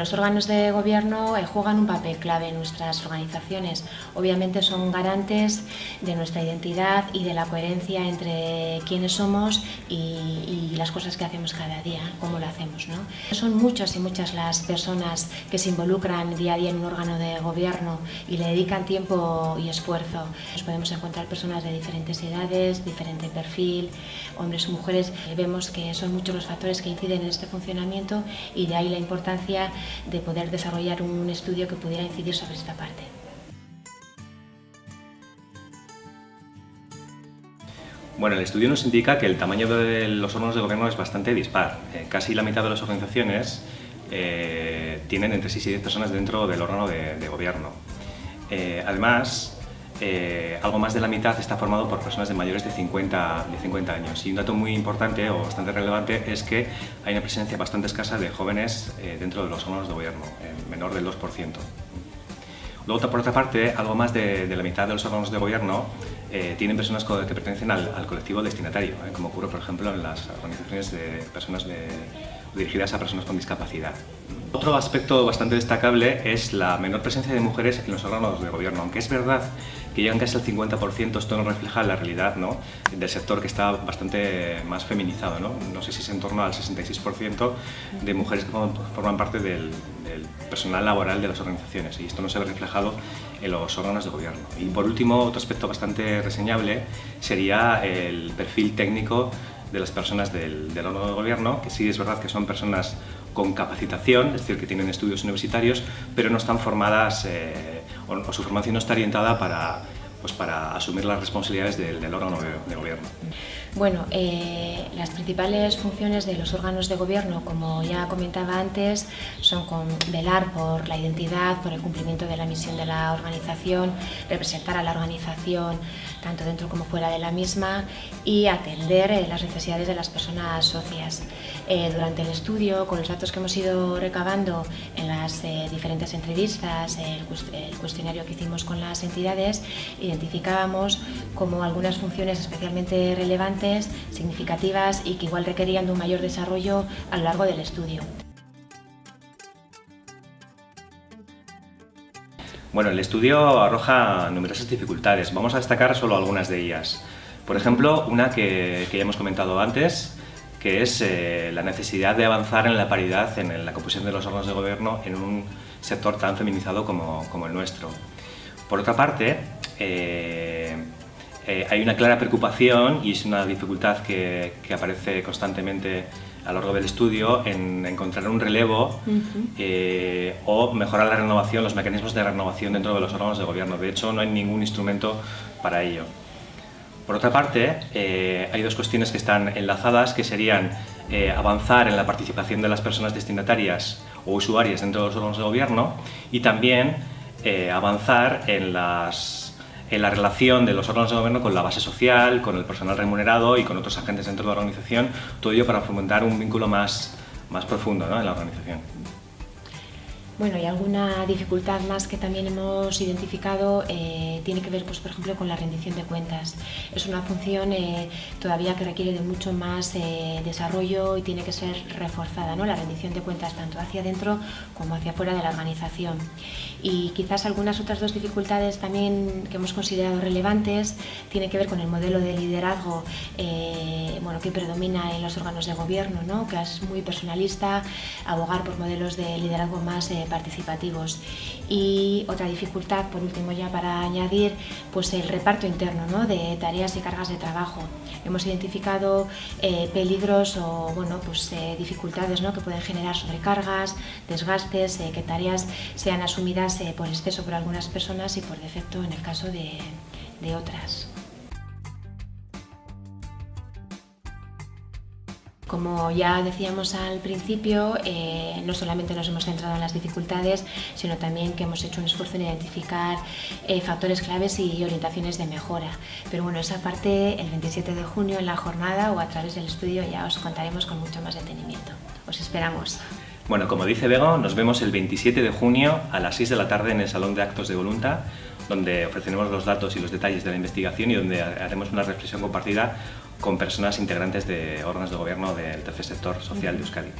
Los órganos de gobierno eh, juegan un papel clave en nuestras organizaciones. Obviamente son garantes de nuestra identidad y de la coherencia entre quiénes somos y, las cosas que hacemos cada día, cómo lo hacemos. ¿no? Son muchas y muchas las personas que se involucran día a día en un órgano de gobierno y le dedican tiempo y esfuerzo. Nos podemos encontrar personas de diferentes edades, diferente perfil, hombres o mujeres. Vemos que son muchos los factores que inciden en este funcionamiento y de ahí la importancia de poder desarrollar un estudio que pudiera incidir sobre esta parte. Bueno, el estudio nos indica que el tamaño de los órganos de gobierno es bastante dispar. Eh, casi la mitad de las organizaciones eh, tienen entre 6 y 10 personas dentro del órgano de, gobierno. Eh, además, algo más de la mitad está formado por personas de mayores de 50, de 50 años. Y un dato muy importante o bastante relevante es que hay una presencia bastante escasa de jóvenes dentro de los órganos de gobierno, menor del 2%. Luego, por otra parte, algo más de, la mitad de los órganos de gobierno eh, tienen personas que pertenecen al, colectivo destinatario, ¿eh? como ocurre, por ejemplo, en las organizaciones de personas dirigidas a personas con discapacidad. Otro aspecto bastante destacable es la menor presencia de mujeres en los órganos de gobierno, aunque es verdad que llegan casi al 50%, esto no refleja la realidad ¿no? del sector que está bastante más feminizado. ¿no? no sé si es en torno al 66% de mujeres que forman parte del, personal laboral de las organizaciones y esto no se ve reflejado en los órganos de gobierno. Y por último, otro aspecto bastante reseñable sería el perfil técnico de las personas del, órgano de gobierno, que sí es verdad que son personas con capacitación, es decir, que tienen estudios universitarios, pero no están formadas eh, su formación no está orientada para, pues para asumir las responsabilidades del, órgano de, gobierno. Bueno, eh, las principales funciones de los órganos de gobierno, como ya comentaba antes, son velar por la identidad, por el cumplimiento de la misión de la organización, representar a la organización tanto dentro como fuera de la misma y atender eh, las necesidades de las personas socias. Eh, durante el estudio, con los datos que hemos ido recabando en las diferentes entrevistas, el, el cuestionario que hicimos con las entidades, identificábamos como algunas funciones especialmente relevantes, significativas y que igual requerían de un mayor desarrollo a lo largo del estudio. Bueno, el estudio arroja numerosas dificultades. Vamos a destacar solo algunas de ellas. Por ejemplo, una que, ya hemos comentado antes, que es eh, la necesidad de avanzar en la paridad en la composición de los órganos de gobierno en un sector tan feminizado como, como el nuestro. Por otra parte, eh, eh, hay una clara preocupación y es una dificultad que, aparece constantemente a lo largo del estudio en encontrar un relevo eh, o mejorar la renovación, los mecanismos de renovación dentro de los órganos de gobierno. De hecho, no hay ningún instrumento para ello. Por otra parte, hay dos cuestiones que están enlazadas, que serían avanzar en la participación de las personas destinatarias o usuarias dentro de los órganos de gobierno y también eh, avanzar en, las, en la relación de los órganos de gobierno con la base social, con el personal remunerado y con otros agentes dentro de la organización, todo ello para fomentar un vínculo más, más profundo en la organización. Bueno, y alguna dificultad más que también hemos identificado eh, tiene que ver, pues, por ejemplo, con la rendición de cuentas. Es una función eh, todavía que requiere de mucho más eh, desarrollo y tiene que ser reforzada, ¿no? la rendición de cuentas tanto hacia adentro como hacia afuera de la organización. Y quizás algunas otras dos dificultades también que hemos considerado relevantes tienen que ver con el modelo de liderazgo bueno, que predomina en los órganos de gobierno, ¿no? que es muy personalista, abogar por modelos de liderazgo más participativos. Y otra dificultad, por último ya para añadir, pues el reparto interno ¿no? de tareas y cargas de trabajo. Hemos identificado eh, peligros o bueno, pues, eh, dificultades ¿no? que pueden generar sobrecargas, desgastes, eh, que tareas sean asumidas por exceso por algunas personas y por defecto en el caso de, de otras. Como ya decíamos al principio, eh, no solamente nos hemos centrado en las dificultades, sino también que hemos hecho un esfuerzo en identificar eh, factores claves y orientaciones de mejora. Pero bueno, esa parte el 27 de junio en la jornada o a través del estudio ya os contaremos con mucho más detenimiento. Os esperamos. Bueno, como dice Bego, nos vemos el 27 de junio a las 6 de la tarde en el Salón de Actos de Volunta, donde ofreceremos los datos y los detalles de la investigación y donde haremos una reflexión compartida con personas integrantes de órganos de gobierno del tercer sector social de Euskadi.